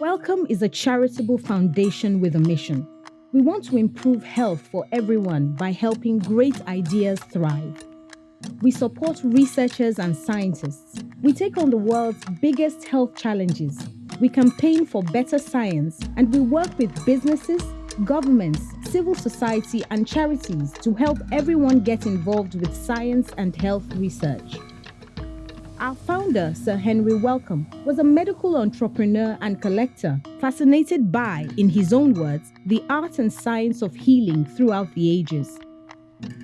Wellcome is a charitable foundation with a mission. We want to improve health for everyone by helping great ideas thrive. We support researchers and scientists. We take on the world's biggest health challenges. We campaign for better science and we work with businesses, governments, civil society, and charities to help everyone get involved with science and health research. Our founder, Sir Henry Wellcome, was a medical entrepreneur and collector, fascinated by, in his own words, the art and science of healing throughout the ages.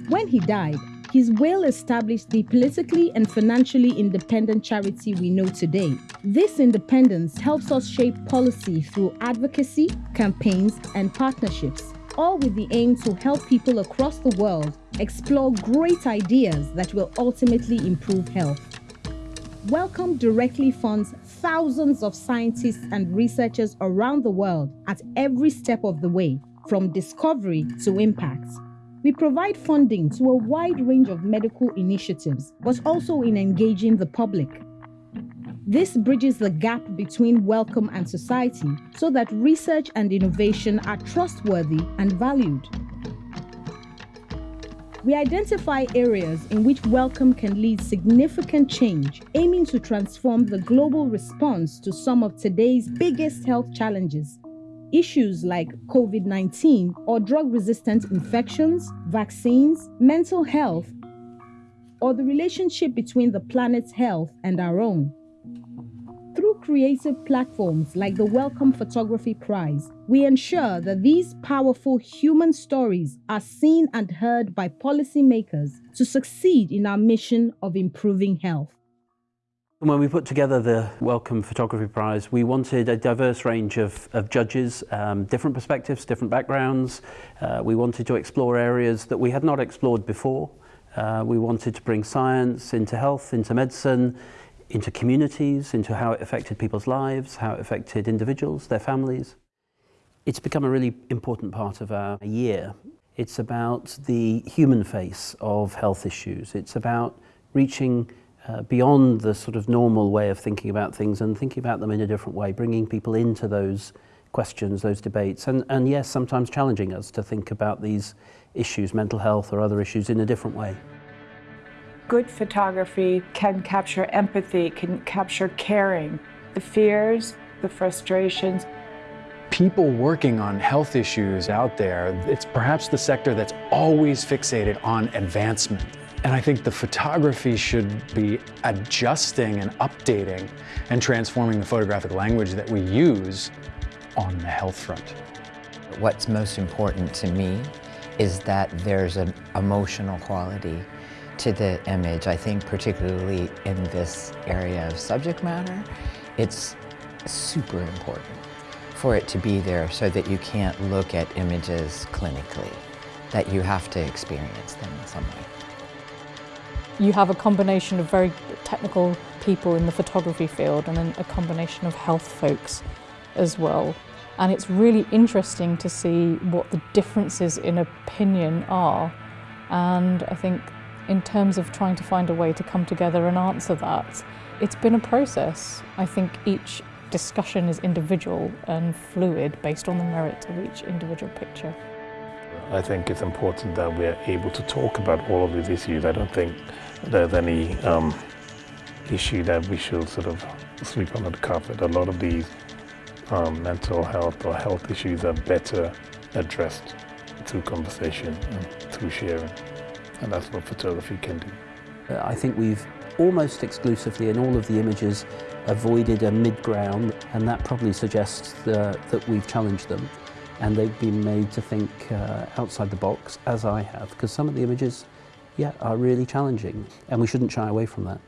When he died, his will established the politically and financially independent charity we know today. This independence helps us shape policy through advocacy, campaigns, and partnerships, all with the aim to help people across the world explore great ideas that will ultimately improve health. Wellcome directly funds thousands of scientists and researchers around the world at every step of the way, from discovery to impact. We provide funding to a wide range of medical initiatives, but also in engaging the public. This bridges the gap between Wellcome and society so that research and innovation are trustworthy and valued. We identify areas in which Wellcome can lead significant change, aiming to transform the global response to some of today's biggest health challenges Issues like COVID 19 or drug resistant infections, vaccines, mental health, or the relationship between the planet's health and our own. Creative platforms like the Wellcome Photography Prize, we ensure that these powerful human stories are seen and heard by policymakers to succeed in our mission of improving health. When we put together the Wellcome Photography Prize, we wanted a diverse range of, of judges, um, different perspectives, different backgrounds. Uh, we wanted to explore areas that we had not explored before. Uh, we wanted to bring science into health, into medicine, into communities, into how it affected people's lives, how it affected individuals, their families. It's become a really important part of our year. It's about the human face of health issues. It's about reaching uh, beyond the sort of normal way of thinking about things and thinking about them in a different way, bringing people into those questions, those debates, and, and yes, sometimes challenging us to think about these issues, mental health or other issues, in a different way. Good photography can capture empathy, can capture caring, the fears, the frustrations. People working on health issues out there, it's perhaps the sector that's always fixated on advancement and I think the photography should be adjusting and updating and transforming the photographic language that we use on the health front. What's most important to me is that there's an emotional quality to the image. I think particularly in this area of subject matter, it's super important for it to be there so that you can't look at images clinically, that you have to experience them in some way. You have a combination of very technical people in the photography field and then a combination of health folks as well. And it's really interesting to see what the differences in opinion are. And I think in terms of trying to find a way to come together and answer that, it's been a process. I think each discussion is individual and fluid based on the merit of each individual picture. I think it's important that we're able to talk about all of these issues. I don't think there's any um, issue that we should sort of sweep under the carpet. A lot of these um, mental health or health issues are better addressed through conversation and through sharing. And that's what photography can do. Uh, I think we've almost exclusively in all of the images avoided a mid-ground and that probably suggests uh, that we've challenged them and they've been made to think uh, outside the box, as I have, because some of the images, yeah, are really challenging, and we shouldn't shy away from that.